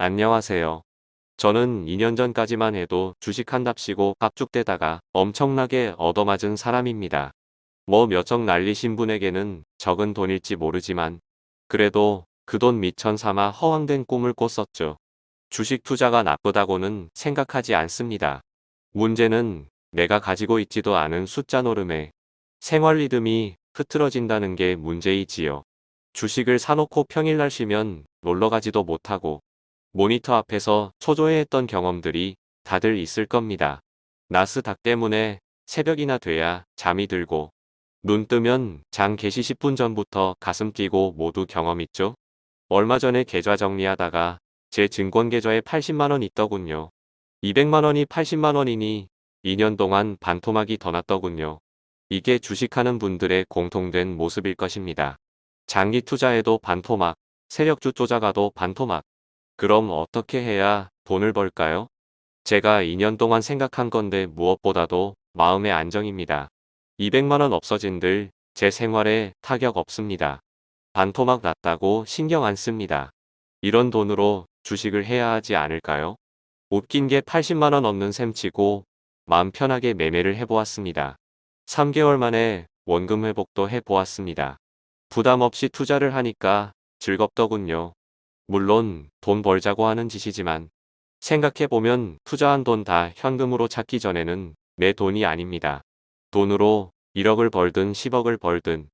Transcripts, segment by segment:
안녕하세요. 저는 2년 전까지만 해도 주식한답시고 깝죽대다가 엄청나게 얻어맞은 사람입니다. 뭐 몇억 날리신 분에게는 적은 돈일지 모르지만 그래도 그 돈 미천 삼아 허황된 꿈을 꿨었죠. 주식 투자가 나쁘다고는 생각하지 않습니다. 문제는 내가 가지고 있지도 않은 숫자 노름에 생활 리듬이 흐트러진다는 게 문제이지요. 주식을 사놓고 평일날 쉬면 놀러가지도 못하고 모니터 앞에서 초조해했던 경험들이 다들 있을 겁니다. 나스닥 때문에 새벽이나 돼야 잠이 들고 눈 뜨면 장 개시 10분 전부터 가슴 뛰고 모두 경험 있죠? 얼마 전에 계좌 정리하다가 제 증권 계좌에 80만원 있더군요. 200만원이 80만원이니 2년 동안 반토막이 더 났더군요. 이게 주식하는 분들의 공통된 모습일 것입니다. 장기 투자에도 반토막, 세력주 쪼자가도 반토막. 그럼 어떻게 해야 돈을 벌까요? 제가 2년 동안 생각한 건데 무엇보다도 마음의 안정입니다. 200만원 없어진들 제 생활에 타격 없습니다. 반토막 났다고 신경 안 씁니다. 이런 돈으로 주식을 해야 하지 않을까요? 웃긴 게 80만원 없는 셈 치고 마음 편하게 매매를 해보았습니다. 3개월 만에 원금 회복도 해보았습니다. 부담 없이 투자를 하니까 즐겁더군요. 물론 돈 벌자고 하는 짓이지만 생각해보면 투자한 돈 다 현금으로 찾기 전에는 내 돈이 아닙니다. 돈으로 1억을 벌든 10억을 벌든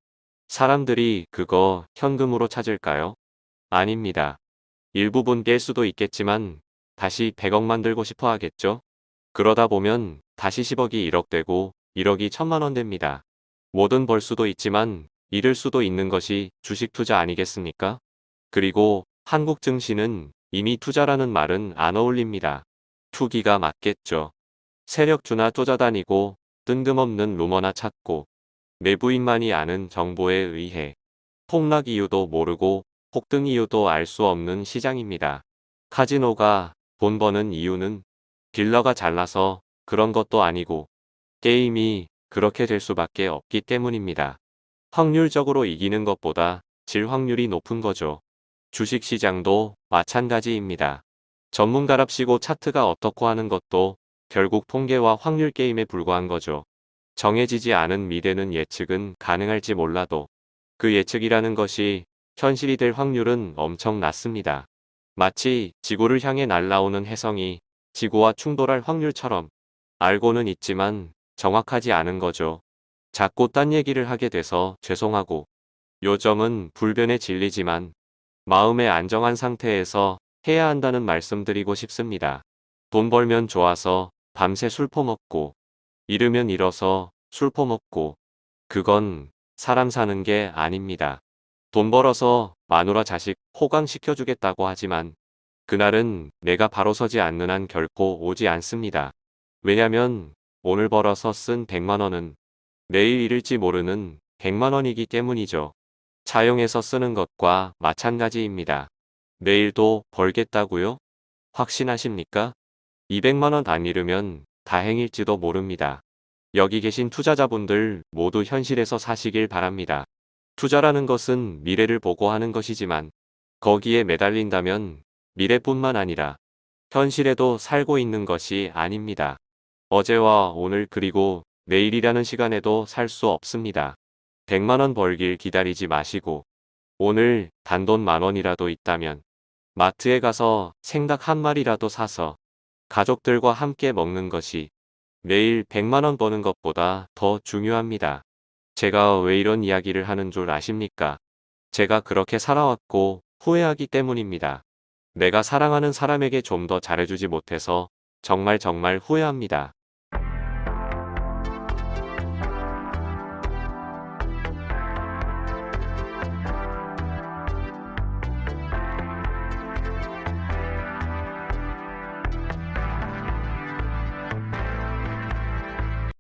사람들이 그거 현금으로 찾을까요? 아닙니다. 일부분 깰 수도 있겠지만 다시 100억 만들고 싶어 하겠죠? 그러다 보면 다시 10억이 1억 되고 1억이 천만원 됩니다. 뭐든 벌 수도 있지만 잃을 수도 있는 것이 주식 투자 아니겠습니까? 그리고 한국 증시는 이미 투자라는 말은 안 어울립니다. 투기가 맞겠죠. 세력주나 쪼자다니고 뜬금없는 루머나 찾고 내부인만이 아는 정보에 의해 폭락 이유도 모르고 폭등 이유도 알 수 없는 시장입니다. 카지노가 돈 버는 이유는 딜러가 잘나서 그런 것도 아니고 게임이 그렇게 될 수밖에 없기 때문입니다. 확률적으로 이기는 것보다 질 확률이 높은 거죠. 주식시장도 마찬가지입니다. 전문가랍시고 차트가 어떻고 하는 것도 결국 통계와 확률 게임에 불과한 거죠. 정해지지 않은 미래는 예측은 가능할지 몰라도 그 예측이라는 것이 현실이 될 확률은 엄청 낮습니다. 마치 지구를 향해 날아오는 혜성이 지구와 충돌할 확률처럼 알고는 있지만 정확하지 않은 거죠. 자꾸 딴 얘기를 하게 돼서 죄송하고 요점은 불변의 진리지만 마음의 안정한 상태에서 해야 한다는 말씀드리고 싶습니다. 돈 벌면 좋아서 밤새 술 퍼먹고 잃으면 잃어서 술 퍼먹고 그건 사람 사는 게 아닙니다. 돈 벌어서 마누라 자식 호강시켜주겠다고 하지만 그날은 내가 바로 서지 않는 한 결코 오지 않습니다. 왜냐면 오늘 벌어서 쓴 100만원은 내일 잃을지 모르는 100만원이기 때문이죠. 차용해서 쓰는 것과 마찬가지입니다. 내일도 벌겠다고요? 확신하십니까? 200만원 안 잃으면 다행일지도 모릅니다. 여기 계신 투자자분들 모두 현실에서 사시길 바랍니다. 투자라는 것은 미래를 보고 하는 것이지만 거기에 매달린다면 미래뿐만 아니라 현실에도 살고 있는 것이 아닙니다. 어제와 오늘 그리고 내일이라는 시간에도 살 수 없습니다. 100만원 벌길 기다리지 마시고 오늘 단돈 만원이라도 있다면 마트에 가서 생닭 한 마리라도 사서 가족들과 함께 먹는 것이 매일 100만원 버는 것보다 더 중요합니다. 제가 왜 이런 이야기를 하는 줄 아십니까? 제가 그렇게 살아왔고 후회하기 때문입니다. 내가 사랑하는 사람에게 좀 더 잘해주지 못해서 정말 정말 후회합니다.